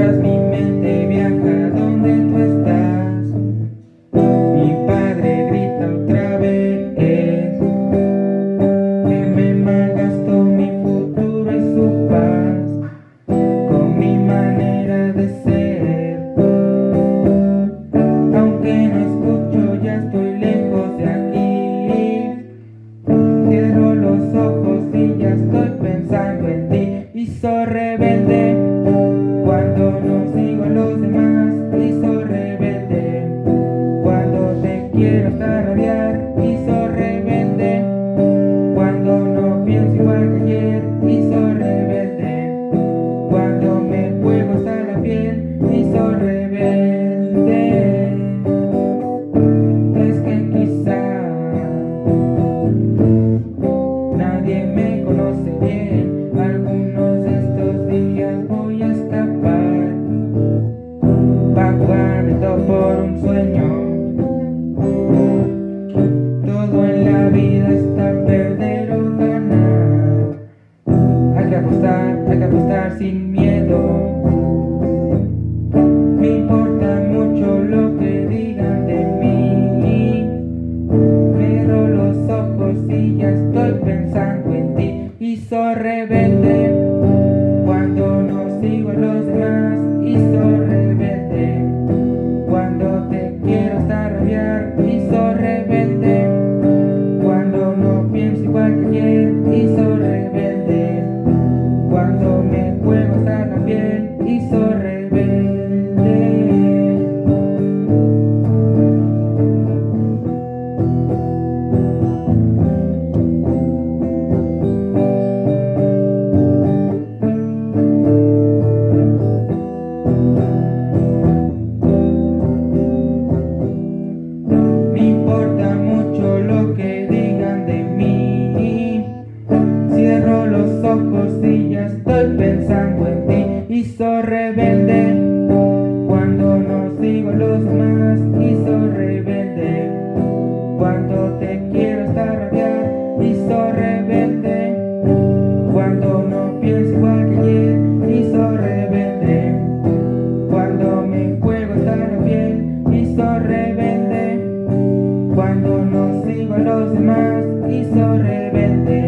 mientras mi mente viaja donde tú estás. Mi padre grita otra vez que me malgastó mi futuro y su paz con mi manera de ser. Aunque no escucho, ya estoy lejos de aquí. Cierro los ojos y ya estoy pensando en ti y soy rebelde. cambiar y rebelde. Cuando no pienso igual que ayer y soy rebelde. Cuando me juego hasta la piel y soy rebelde. Es que quizá nadie me conoce bien. Algunos de estos días voy a escapar. Pagarme todo por un sueño. Vida está perder o ganar Hay que apostar, hay que apostar sin miedo. Me importa mucho lo que digan de mí. Cierro los ojos y ya estoy pensando en ti. Y soy rebelde la piel Y soy soy rebelde. Cuando no sigo a los demás soy rebelde. Cuando te quiero hasta rabiar soy rebelde. Cuando no pienso igual que ayer soy rebelde. Cuando me juego piel Y soy rebelde. Cuando no sigo a los demás soy rebelde